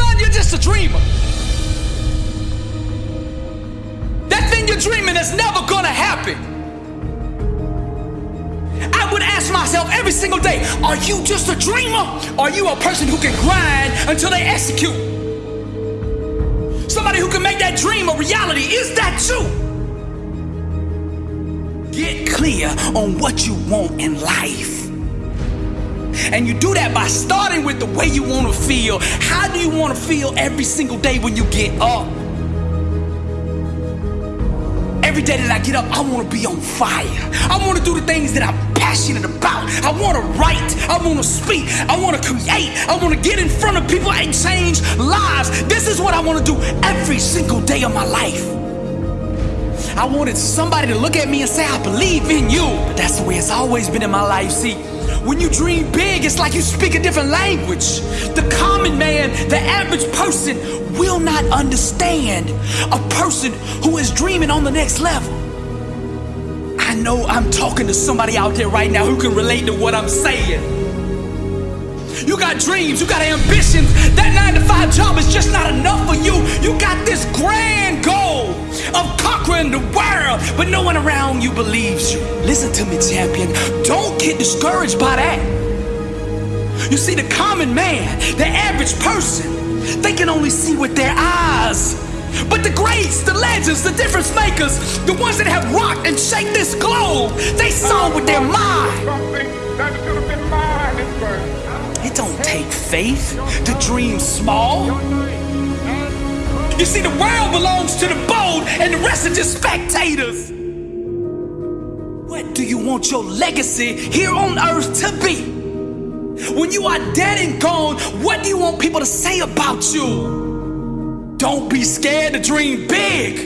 Son, you're just a dreamer. That thing you're dreaming is never gonna happen. I would ask myself every single day Are you just a dreamer? Are you a person who can grind until they execute? Somebody who can make that dream a reality. Is that you? Get clear on what you want in life. And you do that by starting with the way you want to feel. How do you want to feel every single day when you get up? Every day that I get up, I want to be on fire. I want to do the things that I'm passionate about. I want to write. I want to speak. I want to create. I want to get in front of people and change lives. This is what I want to do every single day of my life. I wanted somebody to look at me and say, I believe in you. But that's the way it's always been in my life. See, when you dream big, it's like you speak a different language. The common man, the average person, will not understand a person who is dreaming on the next level. I know I'm talking to somebody out there right now who can relate to what I'm saying. You got dreams, you got ambitions. That nine to five job is just not enough for you. You got this the world, but no one around you believes you. Listen to me, champion. Don't get discouraged by that. You see, the common man, the average person, they can only see with their eyes. But the greats, the legends, the difference makers, the ones that have rocked and shake this globe, they saw with their mind. It don't take faith to dream small. You see, the world belongs to the bold, and the rest are just spectators. What do you want your legacy here on earth to be? When you are dead and gone, what do you want people to say about you? Don't be scared to dream big.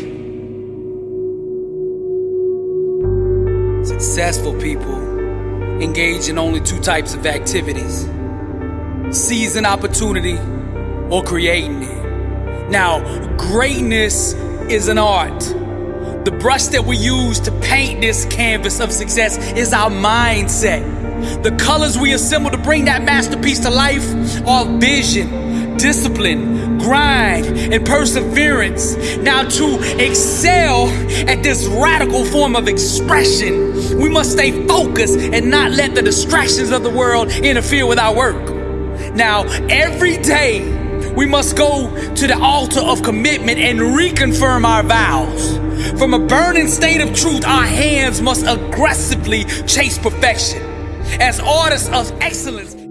Successful people engage in only two types of activities seizing opportunity or creating it. Now, greatness is an art. The brush that we use to paint this canvas of success is our mindset. The colors we assemble to bring that masterpiece to life are vision, discipline, grind, and perseverance. Now, to excel at this radical form of expression, we must stay focused and not let the distractions of the world interfere with our work. Now, every day, we must go to the altar of commitment and reconfirm our vows. From a burning state of truth, our hands must aggressively chase perfection. As artists of excellence,